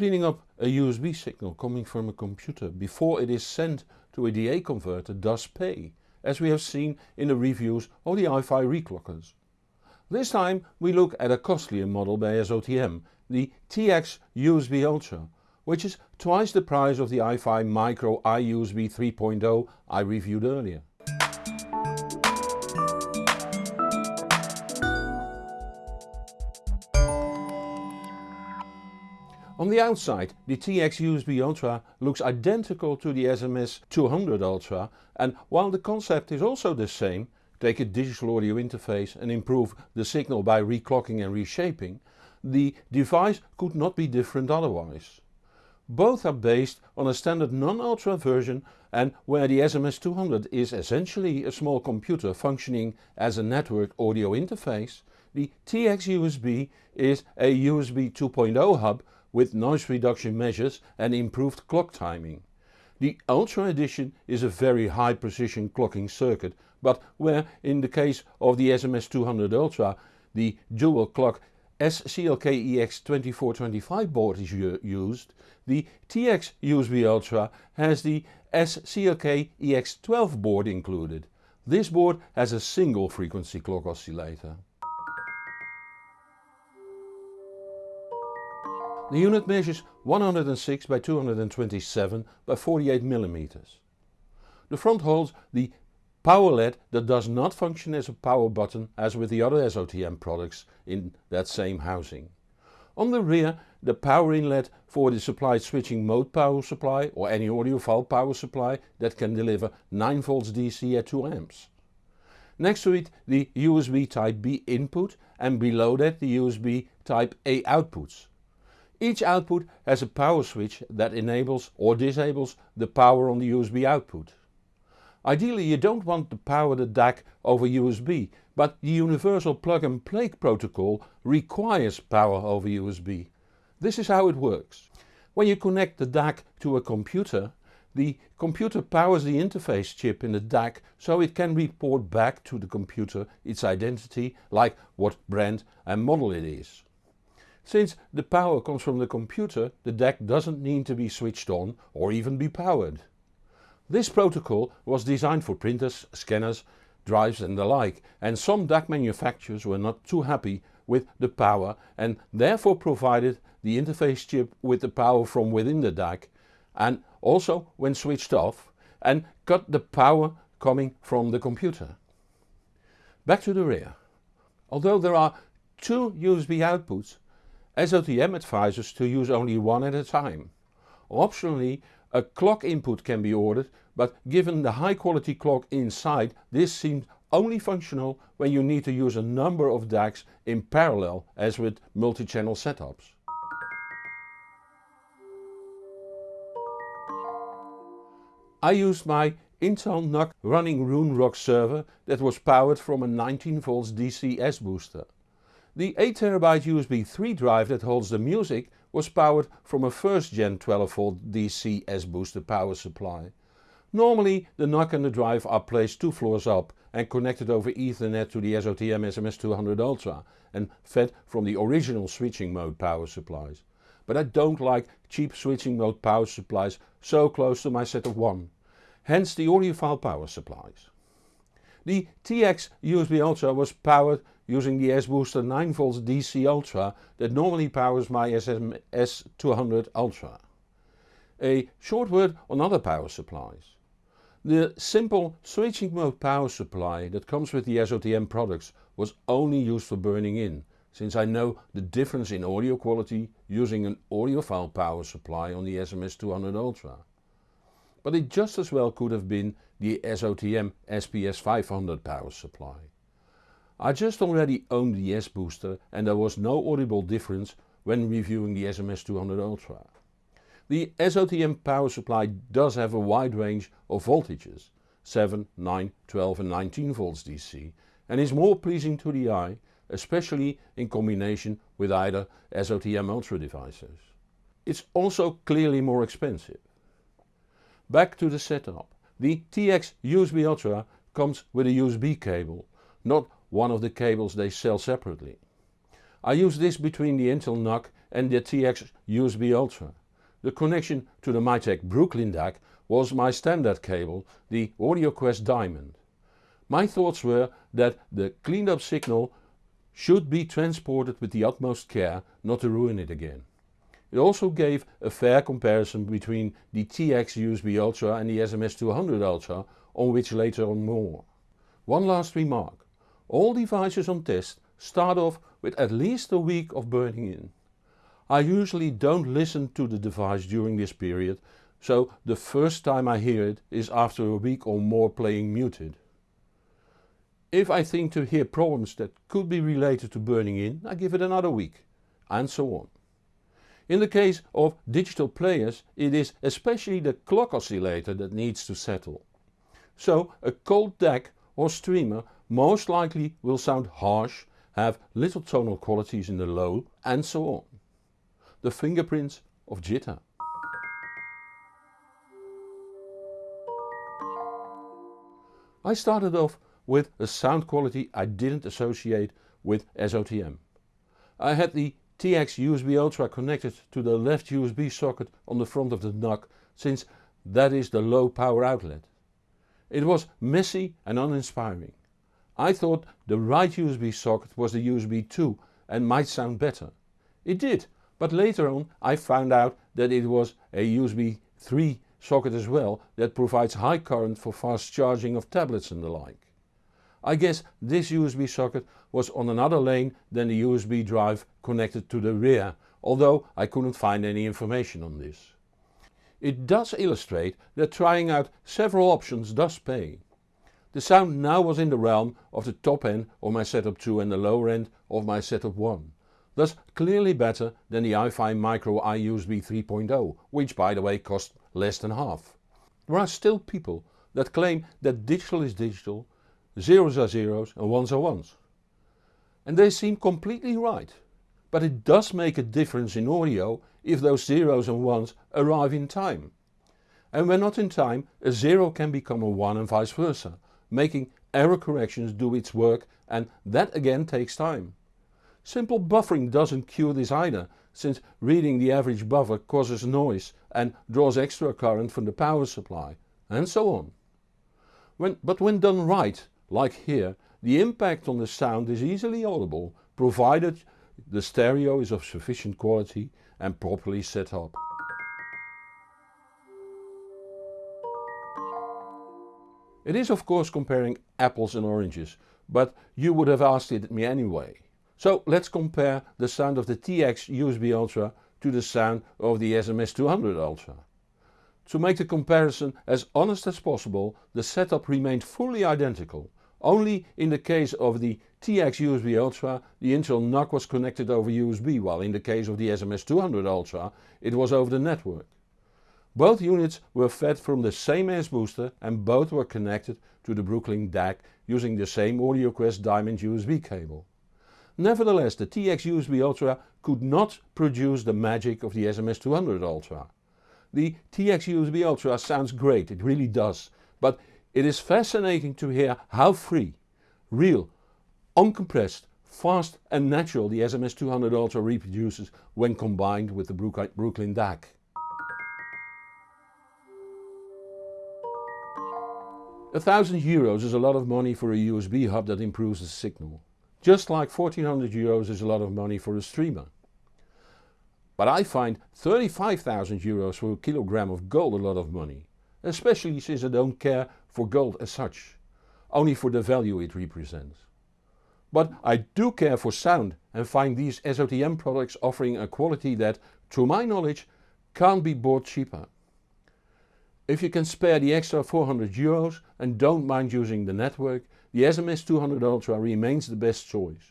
Cleaning up a USB signal coming from a computer before it is sent to a DA converter does pay, as we have seen in the reviews of the iFi reclockers. This time we look at a costlier model by SOTM, the TX USB Ultra, which is twice the price of the iFi Micro iUSB 3.0 I reviewed earlier. On the outside the TX USB Ultra looks identical to the SMS 200 Ultra and while the concept is also the same, take a digital audio interface and improve the signal by reclocking and reshaping, the device could not be different otherwise. Both are based on a standard non-ultra version and where the SMS 200 is essentially a small computer functioning as a network audio interface, the TX USB is a USB 2.0 hub with noise reduction measures and improved clock timing. The Ultra edition is a very high precision clocking circuit but where in the case of the SMS 200 Ultra the dual clock SCLK EX2425 board is used, the TX USB Ultra has the SCLK EX12 board included. This board has a single frequency clock oscillator. The unit measures 106 by 227 by 48 mm. The front holds the power LED that does not function as a power button as with the other SOTM products in that same housing. On the rear the power inlet for the supplied switching mode power supply or any audiophile power supply that can deliver 9 volts DC at 2 amps. Next to it the USB type B input and below that the USB type A outputs. Each output has a power switch that enables or disables the power on the USB output. Ideally you don't want to power the DAC over USB, but the universal plug and play protocol requires power over USB. This is how it works. When you connect the DAC to a computer, the computer powers the interface chip in the DAC so it can report back to the computer its identity like what brand and model it is. Since the power comes from the computer, the DAC doesn't need to be switched on or even be powered. This protocol was designed for printers, scanners, drives and the like and some DAC manufacturers were not too happy with the power and therefore provided the interface chip with the power from within the DAC and also when switched off and cut the power coming from the computer. Back to the rear. Although there are two USB outputs SOTM advises to use only one at a time. Optionally a clock input can be ordered but given the high quality clock inside this seems only functional when you need to use a number of DACs in parallel as with multi-channel setups. I used my Intel NUC running RoonRock server that was powered from a 19 volts DC S booster. The 8TB USB 3 drive that holds the music was powered from a first gen 12V DC S-booster power supply. Normally the NUC and the drive are placed two floors up and connected over Ethernet to the SOTM SMS200 Ultra and fed from the original switching mode power supplies. But I don't like cheap switching mode power supplies so close to my set of one. Hence the audiophile power supplies. The TX USB Ultra was powered using the S-Booster 9V DC Ultra that normally powers my SMS 200 Ultra. A short word on other power supplies. The simple switching mode power supply that comes with the SOTM products was only used for burning in, since I know the difference in audio quality using an audiophile power supply on the SMS 200 Ultra. But it just as well could have been the SOTM SPS 500 power supply. I just already owned the S-Booster and there was no audible difference when reviewing the SMS200 Ultra. The SOTM power supply does have a wide range of voltages 7, 9, 12 and 19 volts DC and is more pleasing to the eye especially in combination with either SOTM Ultra devices. It's also clearly more expensive. Back to the setup. The TX USB Ultra comes with a USB cable, not one of the cables they sell separately. I use this between the Intel NUC and the TX USB Ultra. The connection to the Mytek Brooklyn DAC was my standard cable, the AudioQuest Diamond. My thoughts were that the cleaned up signal should be transported with the utmost care not to ruin it again. It also gave a fair comparison between the TX USB Ultra and the SMS200 Ultra on which later on more. One last remark. All devices on test start off with at least a week of burning in. I usually don't listen to the device during this period so the first time I hear it is after a week or more playing muted. If I think to hear problems that could be related to burning in, I give it another week, and so on. In the case of digital players it is especially the clock oscillator that needs to settle. So a cold DAC or streamer most likely will sound harsh, have little tonal qualities in the low and so on. The fingerprints of jitter. I started off with a sound quality I didn't associate with SOTM. I had the TX USB Ultra connected to the left USB socket on the front of the NUC since that is the low power outlet. It was messy and uninspiring. I thought the right USB socket was the USB 2 and might sound better. It did, but later on I found out that it was a USB 3 socket as well that provides high current for fast charging of tablets and the like. I guess this USB socket was on another lane than the USB drive connected to the rear, although I couldn't find any information on this. It does illustrate that trying out several options does pay. The sound now was in the realm of the top end of my setup 2 and the lower end of my setup 1. Thus clearly better than the iFi Micro iUSB 3.0, which by the way cost less than half. There are still people that claim that digital is digital zeros are zeros and ones are ones. And they seem completely right. But it does make a difference in audio if those zeros and ones arrive in time. And when not in time a zero can become a 1 and vice versa, making error corrections do its work and that again takes time. Simple buffering doesn't cure this either, since reading the average buffer causes noise and draws extra current from the power supply, and so on. When, but when done right like here, the impact on the sound is easily audible provided the stereo is of sufficient quality and properly set up. It is of course comparing apples and oranges, but you would have asked it me anyway. So let's compare the sound of the TX USB Ultra to the sound of the SMS200 Ultra. To make the comparison as honest as possible, the setup remained fully identical, only in the case of the TX USB Ultra the Intel NUC was connected over USB while in the case of the SMS200 Ultra it was over the network. Both units were fed from the same S booster and both were connected to the Brooklyn DAC using the same AudioQuest Diamond USB cable. Nevertheless the TX USB Ultra could not produce the magic of the SMS200 Ultra. The TX USB Ultra sounds great, it really does, but it is fascinating to hear how free, real, uncompressed, fast and natural the SMS200 Ultra reproduces when combined with the Brooklyn DAC. A thousand euros is a lot of money for a USB hub that improves the signal. Just like 1400 euros is a lot of money for a streamer. But I find 35,000 euros for a kilogram of gold a lot of money especially since I don't care for gold as such, only for the value it represents. But I do care for sound and find these SOTM products offering a quality that, to my knowledge, can't be bought cheaper. If you can spare the extra 400 euros and don't mind using the network, the SMS 200 Ultra remains the best choice.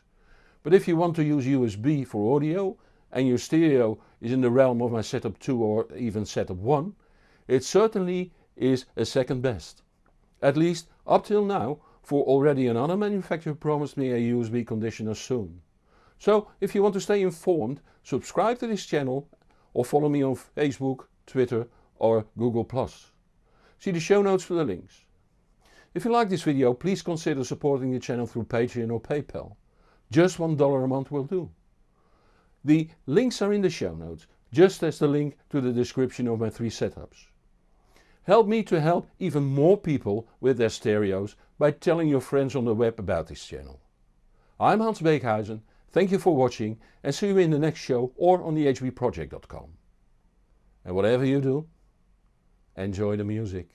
But if you want to use USB for audio and your stereo is in the realm of my setup 2 or even setup 1, it certainly is a second best. At least up till now for already another manufacturer promised me a USB conditioner soon. So if you want to stay informed subscribe to this channel or follow me on Facebook, Twitter or Google+. See the show notes for the links. If you like this video please consider supporting the channel through Patreon or PayPal. Just $1 a month will do. The links are in the show notes, just as the link to the description of my three setups. Help me to help even more people with their stereos by telling your friends on the web about this channel. I'm Hans Beekhuyzen, thank you for watching and see you in the next show or on thehbproject.com. And whatever you do, enjoy the music.